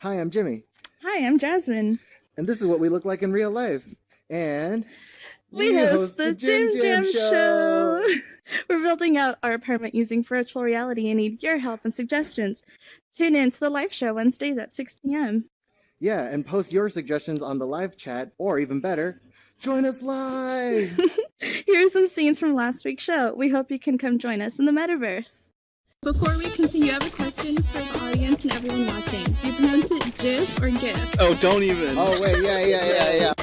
Hi, I'm Jimmy. Hi, I'm Jasmine. And this is what we look like in real life. And we, we host, host, the, Jim Jam, Jam Show. We're building out our apartment using virtual reality and need your help and suggestions. Tune in to the live show Wednesdays at 6 p.m. Yeah, and post your suggestions on the live chat, or even better, join us live! Here are some scenes from last week's show. We hope you can come join us in the metaverse. Before we continue, I have a question for the audience and everyone watching. GIF or GIF? Oh, don't even. Oh, wait, yeah, yeah, yeah, yeah.